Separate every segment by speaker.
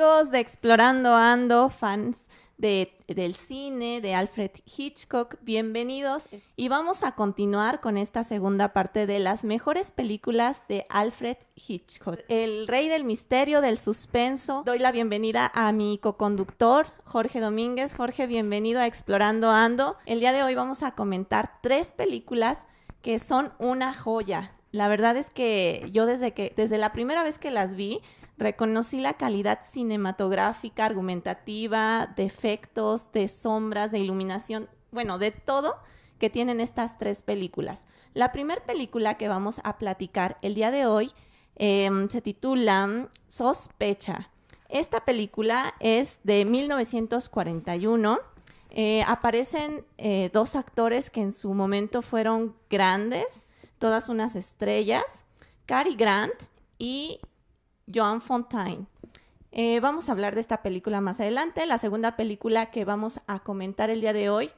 Speaker 1: amigos de Explorando Ando, fans de, del cine, de Alfred Hitchcock, bienvenidos. Y vamos a continuar con esta segunda parte de las mejores películas de Alfred Hitchcock. El rey del misterio, del suspenso. Doy la bienvenida a mi coconductor, Jorge Domínguez. Jorge, bienvenido a Explorando Ando. El día de hoy vamos a comentar tres películas que son una joya. La verdad es que yo desde que desde la primera vez que las vi, reconocí la calidad cinematográfica, argumentativa, de efectos, de sombras, de iluminación, bueno, de todo que tienen estas tres películas. La primera película que vamos a platicar el día de hoy em, se titula Sospecha. Esta película es de 1941. Eh, aparecen eh, dos actores que en su momento fueron grandes, todas unas estrellas, Cary Grant y Joan Fontaine. Eh, vamos a hablar de esta película más adelante. La segunda película que vamos a comentar el día de hoy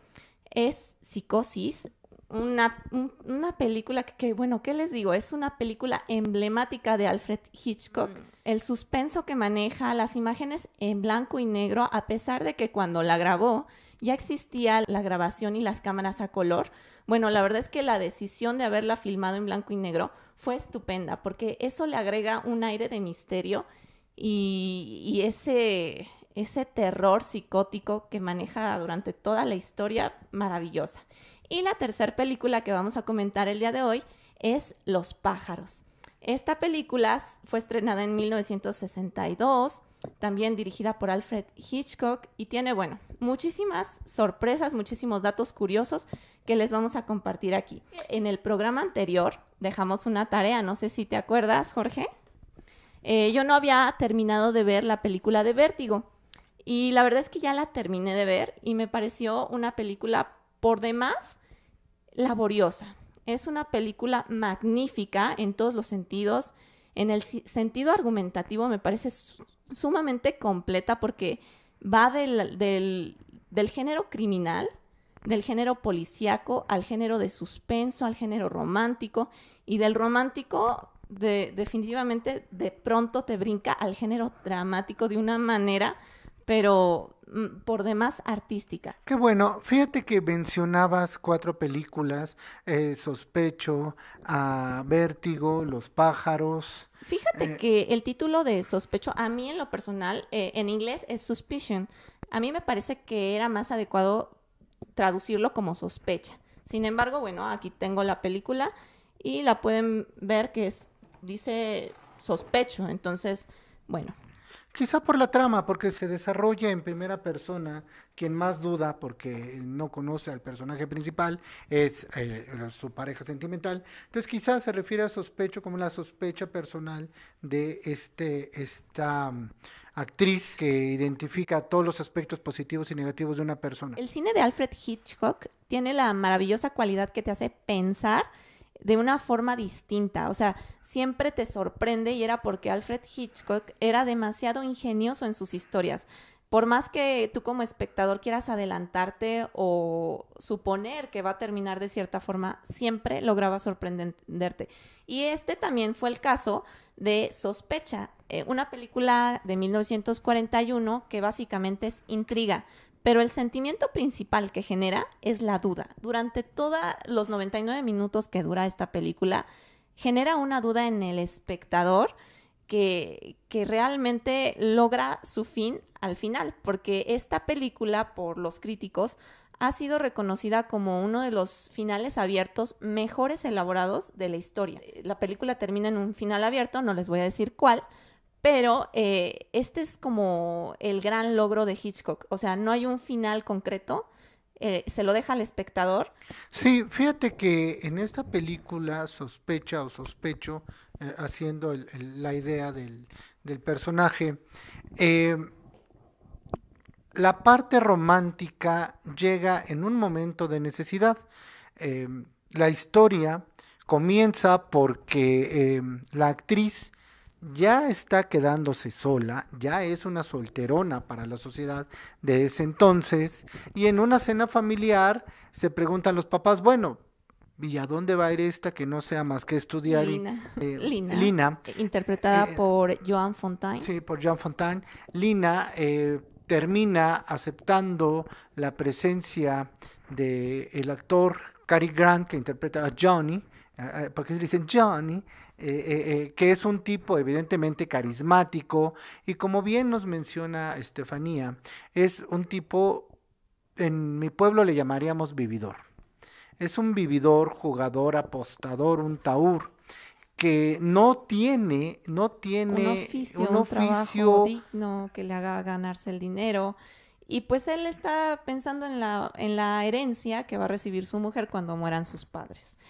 Speaker 1: es Psicosis, una, una película que, bueno, ¿qué les digo? Es una película emblemática de Alfred Hitchcock. Mm. El suspenso que maneja, las imágenes en blanco y negro, a pesar de que cuando la grabó ya existía la grabación y las cámaras a color. Bueno, la verdad es que la decisión de haberla filmado en blanco y negro fue estupenda, porque eso le agrega un aire de misterio y, ese, ese terror psicótico que maneja durante toda la historia maravillosa. Y la tercera película que vamos a comentar el día de hoy es Los pájaros. Esta película fue estrenada en 1962 también dirigida por Alfred Hitchcock y tiene, bueno, muchísimas sorpresas, muchísimos datos curiosos que les vamos a compartir aquí. En el programa anterior dejamos una tarea, no sé si te acuerdas, Jorge. Eh, yo no había terminado de ver la película de Vértigo y la verdad es que ya la terminé de ver y me pareció una película por demás laboriosa. Es una película magnífica en todos los sentidos. En el sentido argumentativo me parece sumamente completa porque va del, del, género criminal, del género policíaco, al género de suspenso, al género romántico, y del romántico de, definitivamente de pronto te brinca al género dramático de una manera, pero mm, por demás artística.
Speaker 2: Qué bueno, fíjate que mencionabas cuatro películas, eh, Sospecho, a Vértigo, Los pájaros,
Speaker 1: Fíjate eh, que el título de sospecho, a mí en lo personal, eh, en inglés es suspicion. A mí me parece que era más adecuado traducirlo como sospecha. Sin embargo, bueno, aquí tengo la película y la pueden ver que es, dice sospecho. Entonces, bueno,
Speaker 2: Quizá por la trama, porque se desarrolla en primera persona, quien más duda, porque no conoce al personaje principal, es eh, su pareja sentimental. Entonces quizás se refiere a sospecho como la sospecha personal de este, esta mm, actriz que identifica todos los aspectos positivos y negativos de una persona.
Speaker 1: El cine de Alfred Hitchcock tiene la maravillosa cualidad que te hace pensar de una forma distinta. O sea, siempre te sorprende y era porque Alfred Hitchcock era demasiado ingenioso en sus historias. Por más que tú como espectador quieras adelantarte o suponer que va a terminar de cierta forma, siempre lograba sorprenderte. Y este también fue el caso de Sospecha, eh, una película de 1941 que básicamente es intriga. Pero el sentimiento principal que genera es la duda. Durante todos los 99 minutos que dura esta película, genera una duda en el espectador que, realmente logra su fin al final, porque esta película, por los críticos, ha sido reconocida como uno de los finales abiertos mejores elaborados de la historia. La película termina en un final abierto, no les voy a decir cuál, pero eh, este es como el gran logro de Hitchcock. O sea, no hay un final concreto. Eh, se lo deja al espectador.
Speaker 2: Sí, fíjate que en esta película sospecha o sospecho, eh, haciendo la idea del, personaje, la parte romántica llega en un momento de necesidad. la historia comienza porque la actriz ya está quedándose sola, ya es una solterona para la sociedad de ese entonces, y en una cena familiar se preguntan los papás, bueno, ¿Y a dónde va a ir esta que no sea más que estudiar?
Speaker 1: Lina.
Speaker 2: eh,
Speaker 1: Lina.
Speaker 2: Lina,
Speaker 1: Interpretada
Speaker 2: Eh,
Speaker 1: por Joan Fontaine.
Speaker 2: Sí, por Jean Fontaine. Lina eh, termina aceptando la presencia del el actor Cary Grant que interpreta a Johnny, eh, porque se dicen Johnny, eh, eh, que es un tipo evidentemente carismático y como bien nos menciona Estefanía, es un tipo, en mi pueblo le llamaríamos vividor. Es un vividor, jugador, apostador, un taur que no tiene, no tiene
Speaker 1: un oficio,
Speaker 2: un
Speaker 1: un, trabajo digno que le haga ganarse el dinero. Y pues él está pensando en la, en la herencia que va a recibir su mujer cuando mueran sus padres.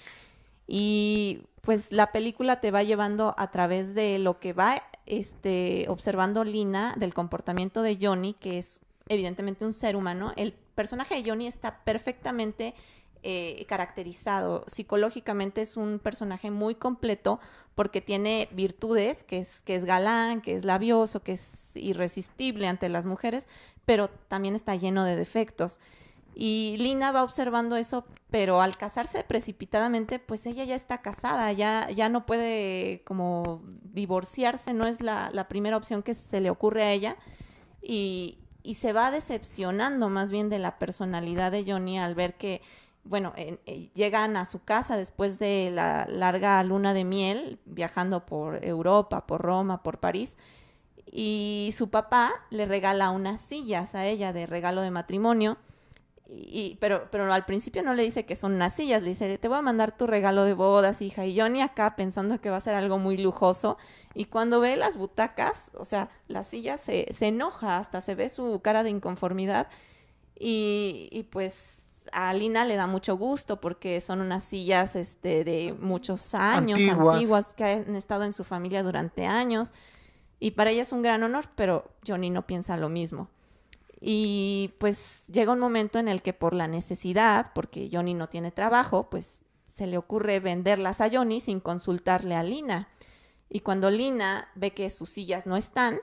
Speaker 1: Y pues la película te va llevando a través de lo que va este, observando Lina del comportamiento de Johnny, que es evidentemente un ser humano. El personaje de Johnny está perfectamente eh, caracterizado. Psicológicamente es un personaje muy completo porque tiene virtudes, que es, que es galán, que es labioso, que es irresistible ante las mujeres, pero también está lleno de defectos. Y Lina va observando eso, pero al casarse precipitadamente, pues ella ya está casada, ya, ya no puede como divorciarse, no es la, primera opción que se le ocurre a ella. Y, y se va decepcionando más bien de la personalidad de Johnny al ver que, bueno, en- eh, llegan a su casa después de la larga luna de miel, viajando por Europa, por Roma, por París, y su papá le regala unas sillas a ella de regalo de matrimonio. Y, pero, pero al principio no le dice que son unas sillas, le dice, te voy a mandar tu regalo de bodas, hija. Y Johnny acá pensando que va a ser algo muy lujoso. Y cuando ve las butacas, o sea, las sillas se, se enoja, hasta se ve su cara de inconformidad. Y, y pues a Lina le da mucho gusto porque son unas sillas este, de muchos años,
Speaker 2: Antiguas.
Speaker 1: antiguas, que han estado en su familia durante años. Y para ella es un gran honor, pero Johnny no piensa lo mismo. Y pues llega un momento en el que por la necesidad, porque Johnny no tiene trabajo, pues se le ocurre venderlas a Johnny sin consultarle a Lina. Y cuando Lina ve que sus sillas no están,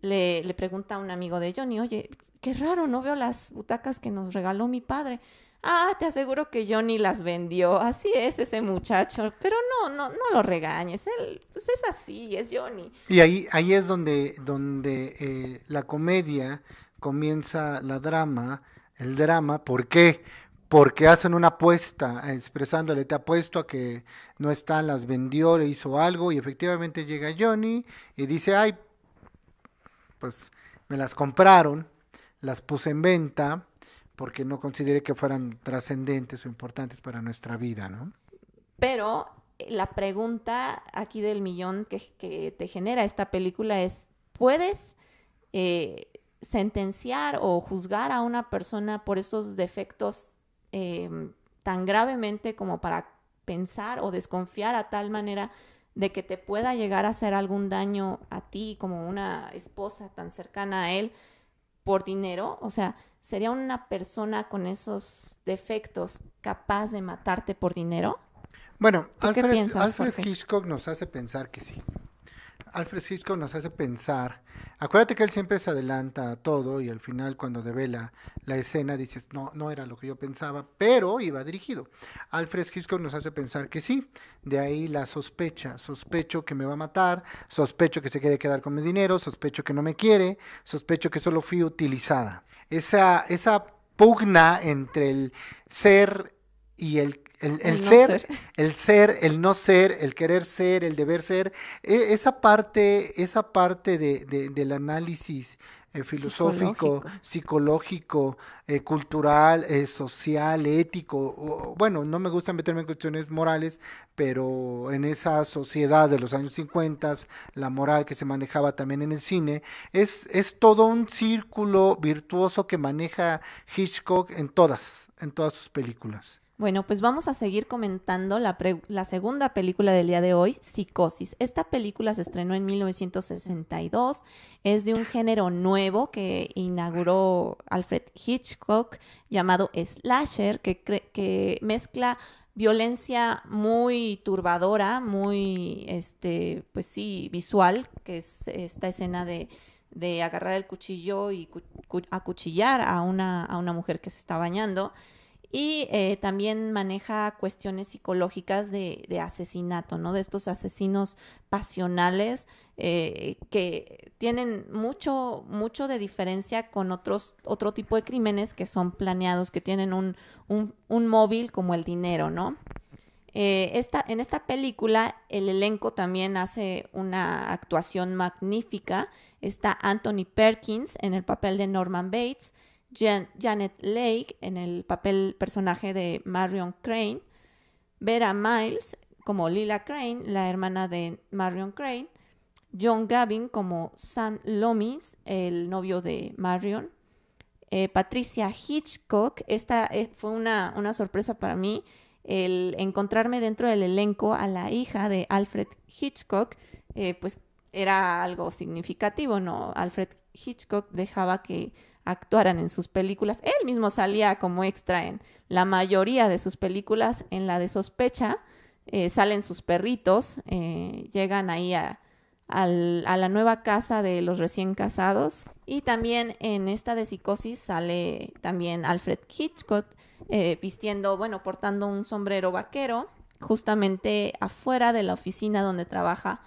Speaker 1: le, pregunta a un amigo de Johnny, oye, qué raro, no veo las butacas que nos regaló mi padre. Ah, te aseguro que Johnny las vendió. Así es ese muchacho. Pero no, no, no lo regañes. Él, pues es así, es Johnny.
Speaker 2: Y ahí, ahí es donde, donde eh, la comedia comienza la drama, el drama, ¿por qué? Porque hacen una apuesta, eh, expresándole, te apuesto a que no están, las vendió, le hizo algo, y efectivamente llega Johnny y dice, ay, pues me las compraron, las puse en venta, porque no consideré que fueran trascendentes o importantes para nuestra vida, ¿no?
Speaker 1: Pero eh, la pregunta aquí del millón que, que te genera esta película es, ¿puedes eh, sentenciar o juzgar a una persona por esos defectos eh, tan gravemente como para pensar o desconfiar a tal manera de que te pueda llegar a hacer algún daño a ti como una esposa tan cercana a él por dinero? O sea, ¿sería una persona con esos defectos capaz de matarte por dinero?
Speaker 2: Bueno,
Speaker 1: ¿Tú qué
Speaker 2: Alfred,
Speaker 1: piensas,
Speaker 2: Alfred? Hitchcock nos hace pensar que sí. Alfred Hitchcock nos hace pensar. Acuérdate que él siempre se adelanta a todo y al final cuando devela la escena dices, no, no era lo que yo pensaba, pero iba dirigido. Alfred Hitchcock nos hace pensar que sí. De ahí la sospecha. Sospecho que me va a matar, sospecho que se quiere quedar con mi dinero, sospecho que no me quiere, sospecho que solo fui utilizada. Esa, esa pugna entre el ser y el, el, el
Speaker 1: El no
Speaker 2: ser,
Speaker 1: ser.
Speaker 2: el ser, el no ser, el querer ser, el deber ser, e- esa parte, esa parte de, de- del análisis eh, filosófico,
Speaker 1: Psicológico.
Speaker 2: psicológico, eh, cultural, eh, social, ético, o- bueno, no me gusta meterme en cuestiones morales, pero en esa sociedad de los años 50, la moral que se manejaba también en el cine, es, es todo un círculo virtuoso que maneja Hitchcock en todas, en todas sus películas.
Speaker 1: Bueno, pues vamos a seguir comentando la, la segunda película del día de hoy, Psicosis. Esta película se estrenó en 1962, es de un género nuevo que inauguró Alfred Hitchcock llamado slasher, que, que mezcla violencia muy turbadora, muy, este, pues sí, visual, que es esta escena de, de agarrar el cuchillo y cu- acuchillar a una, a una mujer que se está bañando y eh, también maneja cuestiones psicológicas de, asesinato, ¿no? De estos asesinos pasionales eh, que tienen mucho, mucho de diferencia con otros, otro tipo de crímenes que son planeados, que tienen un, un, móvil como el dinero, ¿no? Eh, esta, en esta película el elenco también hace una actuación magnífica. Está Anthony Perkins en el papel de Norman Bates, Janet Lake en el papel personaje de Marion Crane, Vera Miles como Lila Crane, la hermana de Marion Crane, John Gavin como Sam Lomis, el novio de Marion, eh, Patricia Hitchcock, esta eh, fue una, una, sorpresa para mí, el encontrarme dentro del elenco a la hija de Alfred Hitchcock, eh, pues era algo significativo, ¿no? Alfred Hitchcock dejaba que actuaran en sus películas. Él mismo salía como extra en la mayoría de sus películas. En la de sospecha eh, salen sus perritos, eh, llegan ahí a, la nueva casa de los recién casados. Y también en esta de psicosis sale también Alfred Hitchcock eh, vistiendo, bueno, portando un sombrero vaquero justamente afuera de la oficina donde trabaja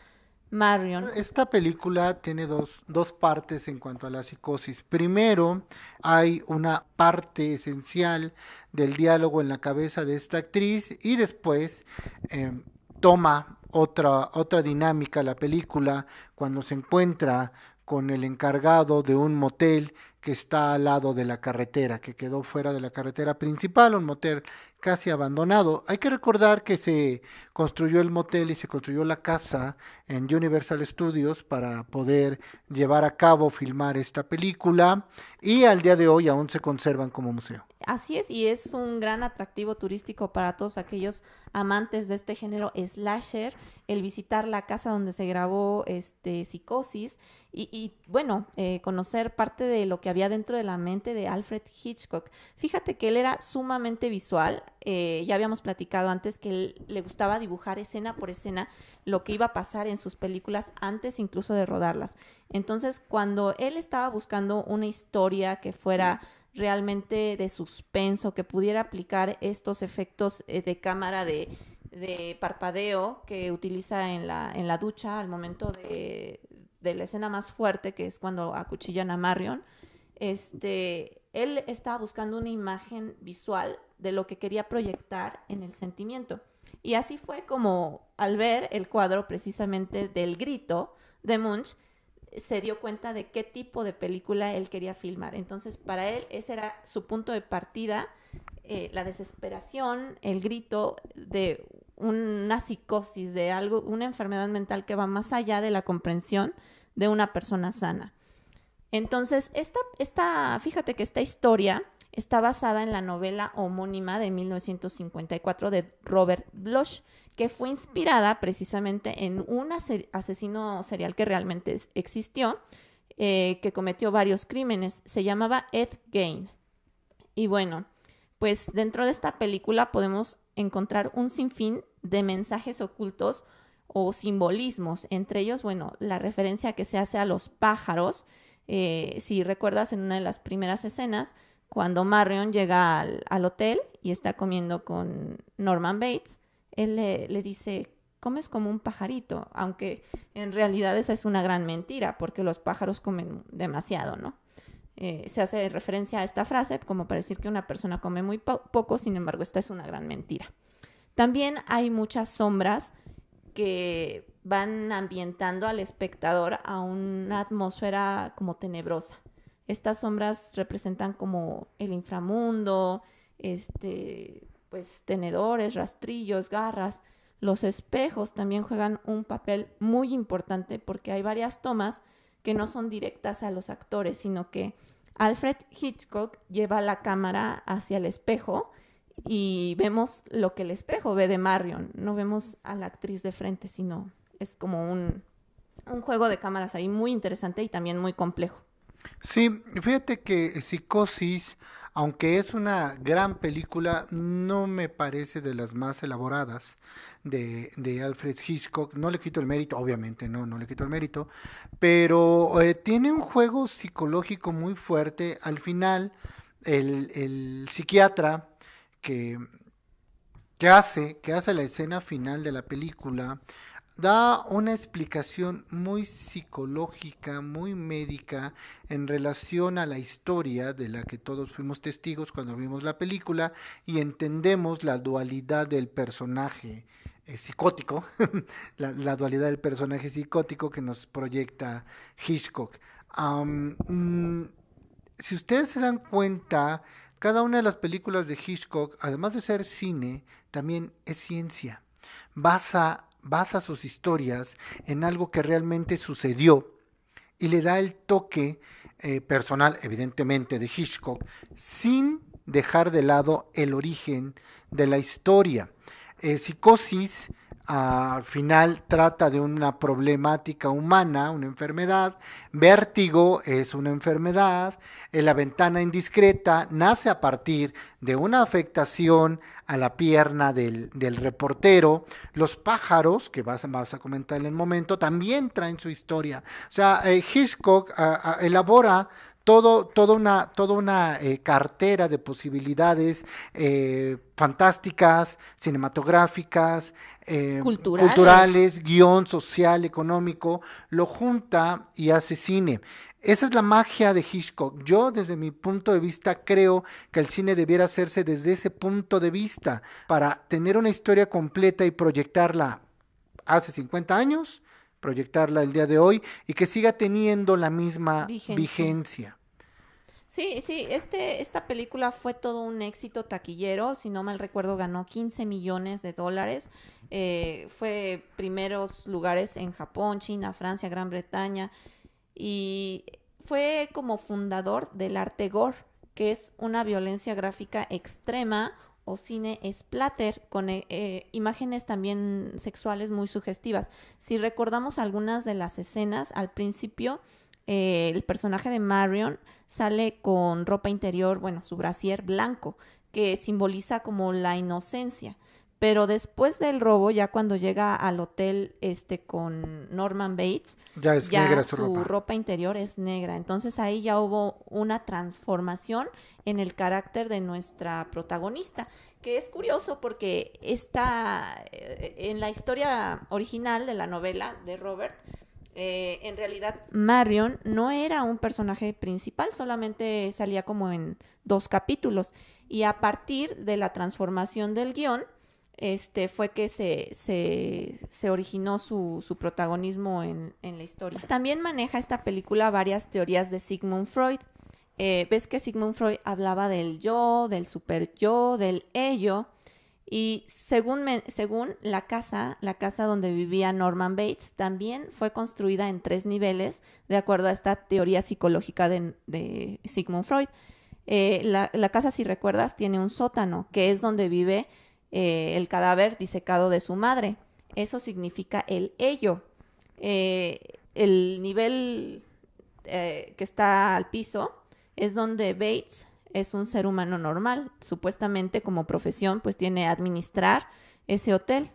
Speaker 1: Marion.
Speaker 2: Esta película tiene dos, dos, partes en cuanto a la psicosis. Primero, hay una parte esencial del diálogo en la cabeza de esta actriz y después em, toma otra, otra dinámica la película cuando se encuentra con el encargado de un motel que está al lado de la carretera, que quedó fuera de la carretera principal, un motel casi abandonado. Hay que recordar que se construyó el motel y se construyó la casa en Universal Studios para poder llevar a cabo, filmar esta película y al día de hoy aún se conservan como museo.
Speaker 1: Así es, y es un gran atractivo turístico para todos aquellos amantes de este género slasher, el visitar la casa donde se grabó este Psicosis y, bueno, eh, conocer parte de lo que había dentro de la mente de Alfred Hitchcock. Fíjate que él era sumamente visual, eh, ya habíamos platicado antes que él, le gustaba dibujar escena por escena lo que iba a pasar en sus películas antes incluso de rodarlas. Entonces, cuando él estaba buscando una historia que fuera realmente de suspenso, que pudiera aplicar estos efectos eh, de cámara de, parpadeo que utiliza en la, en la ducha al momento de, de la escena más fuerte, que es cuando acuchillan a Marion, este, él estaba buscando una imagen visual de lo que quería proyectar en el sentimiento. Y así fue como al ver el cuadro precisamente del grito de Munch, se dio cuenta de qué tipo de película él quería filmar. Entonces, para él ese era su punto de partida, eh, la desesperación, el grito de una psicosis, de algo, una enfermedad mental que va más allá de la comprensión de una persona sana. Entonces, esta, esta, fíjate que esta historia está basada en la novela homónima de 1954 de Robert Bloch, que fue inspirada precisamente en un asesino serial que realmente existió, eh, que cometió varios crímenes. Se llamaba Ed Gain. Y bueno, pues dentro de esta película podemos encontrar un sinfín de mensajes ocultos o simbolismos, entre ellos, bueno, la referencia que se hace a los pájaros, eh, si recuerdas en una de las primeras escenas, cuando Marion llega al, hotel y está comiendo con Norman Bates, él le, dice, comes como un pajarito, aunque en realidad esa es una gran mentira, porque los pájaros comen demasiado, ¿no? Eh, se hace referencia a esta frase como para decir que una persona come muy poco, sin embargo, esta es una gran mentira. También hay muchas sombras que van ambientando al espectador a una atmósfera como tenebrosa. Estas sombras representan como el inframundo, este, pues tenedores, rastrillos, garras. Los espejos también juegan un papel muy importante porque hay varias tomas que no son directas a los actores, sino que Alfred Hitchcock lleva la cámara hacia el espejo y vemos lo que el espejo ve de Marion. No vemos a la actriz de frente, sino es como un, un juego de cámaras ahí muy interesante y también muy complejo.
Speaker 2: Sí, fíjate que Psicosis, aunque es una gran película, no me parece de las más elaboradas de, de Alfred Hitchcock. No le quito el mérito, obviamente, no, no le quito el mérito, pero eh, tiene un juego psicológico muy fuerte. Al final, el, el psiquiatra que, que hace, que hace la escena final de la película, da una explicación muy psicológica, muy médica en relación a la historia de la que todos fuimos testigos cuando vimos la película y entendemos la dualidad del personaje eh, psicótico, la, dualidad del personaje psicótico que nos proyecta Hitchcock. Mm, si ustedes se dan cuenta, cada una de las películas de Hitchcock, además de ser cine, también es ciencia. Basa basa sus historias en algo que realmente sucedió y le da el toque eh, personal, evidentemente, de Hitchcock, sin dejar de lado el origen de la historia. Eh, psicosis al final trata de una problemática humana, una enfermedad. Vértigo es una enfermedad. En la ventana indiscreta nace a partir de una afectación a la pierna del, reportero. Los pájaros, que vas, vas, a comentar en el momento, también traen su historia. O sea, eh, Hitchcock elabora todo, toda una, toda una eh, cartera de posibilidades eh, fantásticas, cinematográficas,
Speaker 1: eh, culturales.
Speaker 2: culturales, guion social, económico, lo junta y hace cine. Esa es la magia de Hitchcock. Yo, desde mi punto de vista, creo que el cine debiera hacerse desde ese punto de vista, para tener una historia completa y proyectarla hace 50 años, proyectarla el día de hoy y que siga teniendo la misma vigencia.
Speaker 1: Sí, sí, este, esta película fue todo un éxito taquillero, si no mal recuerdo ganó 15 millones de dólares, eh, fue primeros lugares en Japón, China, Francia, Gran Bretaña. Y fue como fundador del arte gore, que es una violencia gráfica extrema o cine splatter con eh, eh, imágenes también sexuales muy sugestivas. Si recordamos algunas de las escenas al principio, eh, el personaje de Marion sale con ropa interior, bueno, su brasier blanco, que simboliza como la inocencia. Pero después del robo, ya cuando llega al hotel este con Norman Bates,
Speaker 2: ya, es negra su,
Speaker 1: ropa. ropa. interior es negra. Entonces ahí ya hubo una transformación en el carácter de nuestra protagonista, que es curioso porque está eh, en la historia original de la novela de Robert, eh, en realidad Marion no era un personaje principal, solamente salía como en dos capítulos. Y a partir de la transformación del guion, este, fue que se, originó su, protagonismo en, la historia. También maneja esta película varias teorías de Sigmund Freud. Eh, ves que Sigmund Freud hablaba del yo, del super yo, del ello. Y según, la casa, la casa donde vivía Norman Bates, también fue construida en tres niveles, de acuerdo a esta teoría psicológica de, Sigmund Freud. Eh, la, casa, si recuerdas, tiene un sótano, que es donde vive eh, el cadáver disecado de su madre. Eso significa el ello. Eh, el nivel eh, que está al piso es donde Bates es un ser humano normal. Supuestamente como profesión pues tiene administrar ese hotel.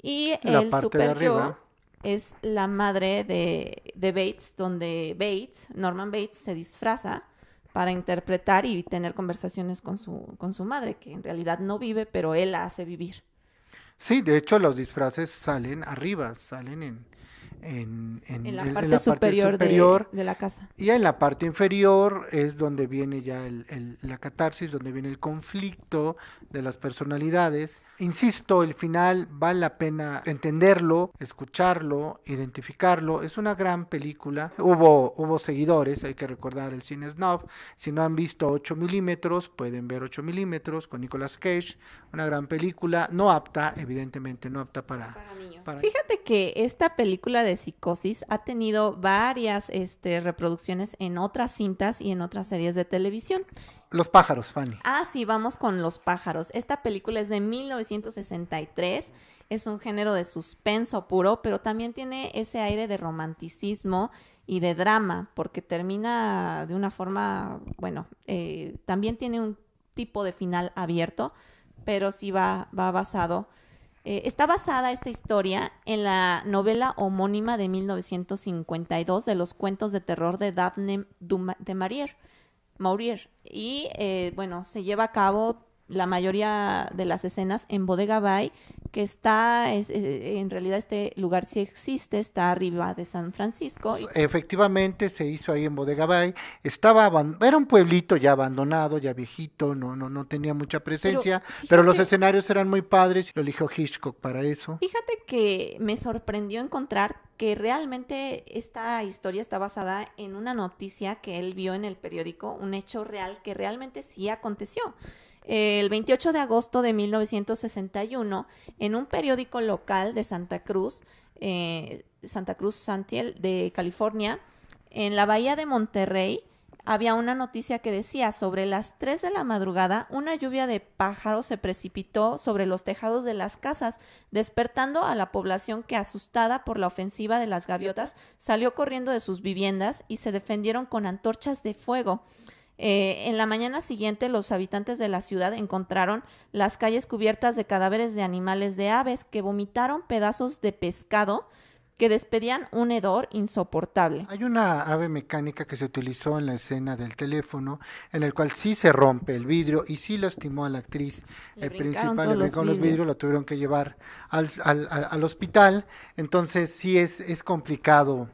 Speaker 1: Y el super yo es la madre de, de Bates, donde Bates, Norman Bates, se disfraza para interpretar y tener conversaciones con su, con su madre, que en realidad no vive, pero él la hace vivir.
Speaker 2: Sí, de hecho los disfraces salen arriba, salen en, en,
Speaker 1: la, parte, superior de, la casa.
Speaker 2: Y en la parte inferior es donde viene ya el, la catarsis, donde viene el conflicto de las personalidades. Insisto, el final vale la pena entenderlo, escucharlo, identificarlo. Es una gran película. Hubo, hubo seguidores, hay que recordar el cine snob. Si no han visto 8 milímetros, pueden ver 8 milímetros con Nicolas Cage. Una gran película, no apta, evidentemente no apta para...
Speaker 1: para niños. Fíjate que esta película de psicosis ha tenido varias este, reproducciones en otras cintas y en otras series de televisión.
Speaker 2: Los pájaros, Fanny.
Speaker 1: Ah, sí, vamos con los pájaros. Esta película es de 1963. Es un género de suspenso puro, pero también tiene ese aire de romanticismo y de drama, porque termina de una forma, bueno, eh, también tiene un tipo de final abierto, pero sí va, va basado eh, está basada esta historia en la novela homónima de 1952 de los cuentos de terror de Daphne de Maurier. Maurier. Y eh, bueno, se lleva a cabo la mayoría de las escenas en Bodega Bay, que está, es, eh, en realidad este lugar sí existe, está arriba de San Francisco.
Speaker 2: Y... Efectivamente, se hizo ahí en Bodega Bay. Estaba, era un pueblito ya abandonado, ya viejito, no, no, no tenía mucha presencia, pero, fíjate, pero los escenarios eran muy padres y lo eligió Hitchcock para eso.
Speaker 1: Fíjate que me sorprendió encontrar que realmente esta historia está basada en una noticia que él vio en el periódico, un hecho real que realmente sí aconteció. El 28 de agosto de 1961, en un periódico local de Santa Cruz, eh, Santa Cruz Santiel de California, en la bahía de Monterrey, había una noticia que decía, sobre las 3 de la madrugada, una lluvia de pájaros se precipitó sobre los tejados de las casas, despertando a la población que, asustada por la ofensiva de las gaviotas, salió corriendo de sus viviendas y se defendieron con antorchas de fuego. Eh, en la mañana siguiente, los habitantes de la ciudad encontraron las calles cubiertas de cadáveres de animales de aves que vomitaron pedazos de pescado que despedían un hedor insoportable.
Speaker 2: Hay una ave mecánica que se utilizó en la escena del teléfono, en el cual sí se rompe el vidrio y sí lastimó a la actriz
Speaker 1: Le brincaron
Speaker 2: principal, le
Speaker 1: los vidrios.
Speaker 2: lo tuvieron que llevar al, al- al- al hospital, entonces sí es, es complicado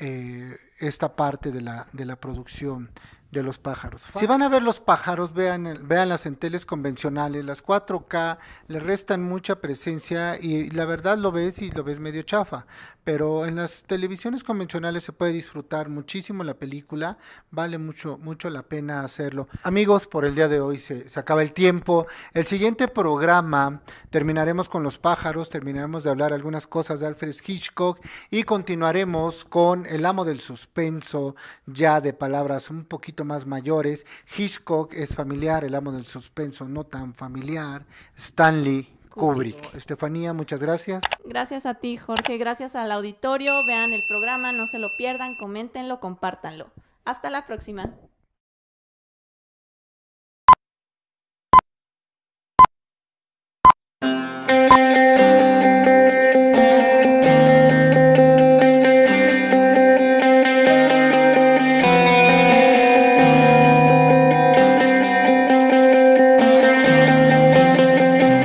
Speaker 2: eh, esta parte de la, de la producción de los pájaros. Si van a ver los pájaros, vean, el- véanlas en teles convencionales, las 4K le restan mucha presencia y la verdad lo ves y lo ves medio chafa, pero en las televisiones convencionales se puede disfrutar muchísimo la película, vale mucho, mucho la pena hacerlo. Amigos, por el día de hoy se, se acaba el tiempo. El siguiente programa terminaremos con los pájaros, terminaremos de hablar algunas cosas de Alfred Hitchcock y continuaremos con El amo del suspenso, ya de palabras un poquito más mayores. Hitchcock es familiar, El amo del suspenso no tan familiar. Stanley
Speaker 1: Kubrick.
Speaker 2: Kubrick. Estefanía, muchas gracias.
Speaker 1: Gracias a ti, Jorge. Gracias al auditorio. Vean el programa, no se lo pierdan, coméntenlo, compártanlo. Hasta la próxima.